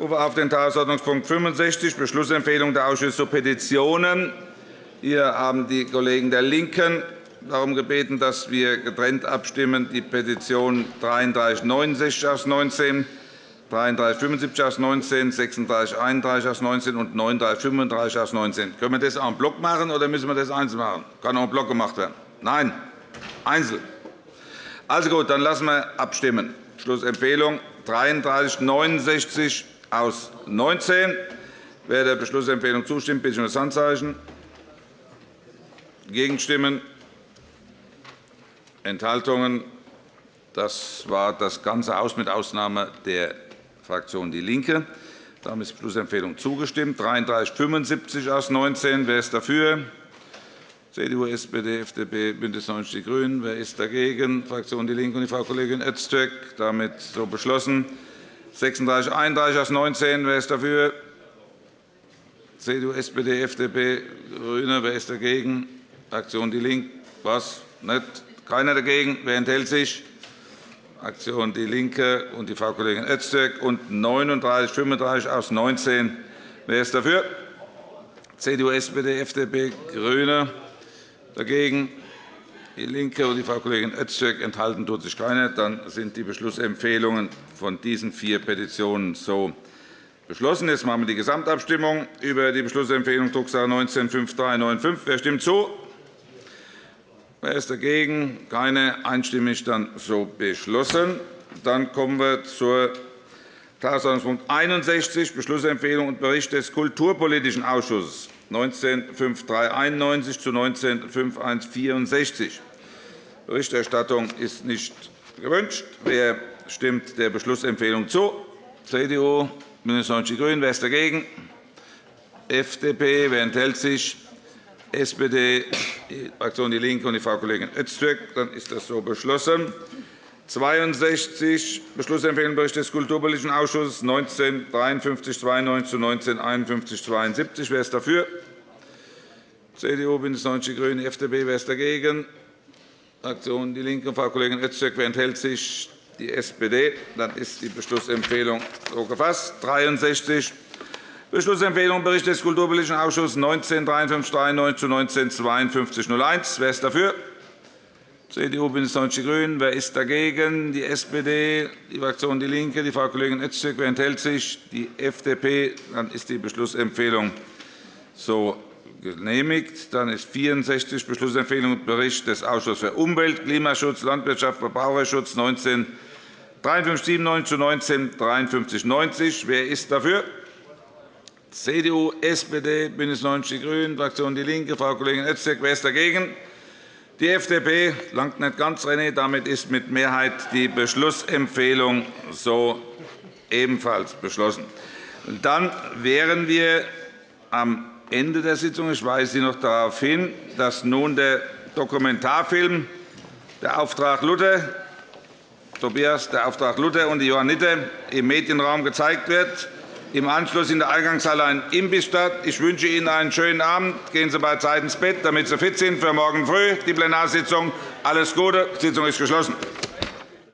Rufe auf den Tagesordnungspunkt 65, Beschlussempfehlung der Ausschüsse zu Petitionen. Hier haben die Kollegen der LINKEN darum gebeten, dass wir getrennt abstimmen. Die Petition 3369 aus 19, 3375 aus 19, 3631 aus 19 und 3935 aus 19. Können wir das en Block machen, oder müssen wir das einzeln machen? Kann auch en Block gemacht werden? Nein, einzeln. Also gut, dann lassen wir abstimmen. Schlussempfehlung 3369 aus 19. Wer der Beschlussempfehlung zustimmt, bitte ich um das Handzeichen. Gegenstimmen? Enthaltungen? Das war das ganze Haus mit Ausnahme der Fraktion DIE LINKE. Damit ist die Beschlussempfehlung zugestimmt. 3375 aus 19. Wer ist dafür? CDU, SPD, FDP, BÜNDNIS 90 die GRÜNEN. Wer ist dagegen? Fraktion DIE LINKE und die Frau Kollegin Öztürk. Damit so beschlossen. 36, 31 aus 19. Wer ist dafür? CDU, SPD, FDP, GRÜNE. Wer ist dagegen? Fraktion DIE LINKE. Was? Nicht? Keiner dagegen. Wer enthält sich? Fraktion DIE LINKE und die Frau Kollegin Öztürk. Und 39, 35 aus 19. Wer ist dafür? CDU, SPD, FDP, GRÜNE. Dagegen DIE LINKE und die Frau Kollegin Öztürk. Enthalten tut sich keiner. Dann sind die Beschlussempfehlungen von diesen vier Petitionen so beschlossen. Jetzt machen wir die Gesamtabstimmung über die Beschlussempfehlung Drucksache 19-5395. Wer stimmt zu? Wer ist dagegen? Keine. Einstimmig dann so beschlossen. Dann kommen wir zur Tagesordnungspunkt 61, Beschlussempfehlung und Bericht des Kulturpolitischen Ausschusses 19-5391 zu 19-5164. Berichterstattung ist nicht gewünscht. Wer stimmt der Beschlussempfehlung zu? CDU, BÜNDNIS 90 die GRÜNEN. Wer ist dagegen? FDP. Wer enthält sich? SPD, die Fraktion DIE LINKE und die Frau Kollegin Öztürk. Dann ist das so beschlossen. 62 Beschlussempfehlung Bericht des Kulturpolitischen Ausschusses 19 5392 zu 19 51 72. Wer ist dafür? CDU, BÜNDNIS 90 die GRÜNEN, FDP. Wer ist dagegen? Fraktion DIE LINKE Frau Kollegin Öztürk. Wer enthält sich? Die SPD. Dann ist die Beschlussempfehlung so gefasst. 63 Beschlussempfehlung Bericht des Kulturpolitischen Ausschusses 19 5393 zu 19 5201. Wer ist dafür? CDU, BÜNDNIS 90 die GRÜNEN. Wer ist dagegen? Die SPD, die Fraktion DIE LINKE, die Frau Kollegin Öztürk. Wer enthält sich? Die FDP. Dann ist die Beschlussempfehlung so genehmigt. Dann ist 64 Beschlussempfehlung und Bericht des Ausschusses für Umwelt, Klimaschutz, Landwirtschaft, Verbraucherschutz 19 5397 zu 19 5390. Wer ist dafür? CDU, SPD, BÜNDNIS 90 die GRÜNEN, Fraktion DIE LINKE, Frau Kollegin Öztürk. Wer ist dagegen? Die FDP langt nicht ganz, René. Damit ist mit Mehrheit die Beschlussempfehlung so ebenfalls beschlossen. Dann wären wir am Ende der Sitzung. Ich weise Sie noch darauf hin, dass nun der Dokumentarfilm der Auftrag Luther, Tobias, der Auftrag Luther und die Johanniter im Medienraum gezeigt wird im Anschluss in der Eingangshalle ein Imbiss statt. Ich wünsche Ihnen einen schönen Abend. Gehen Sie beizeiten ins Bett, damit Sie fit sind für morgen früh die Plenarsitzung. Alles Gute. Die Sitzung ist geschlossen.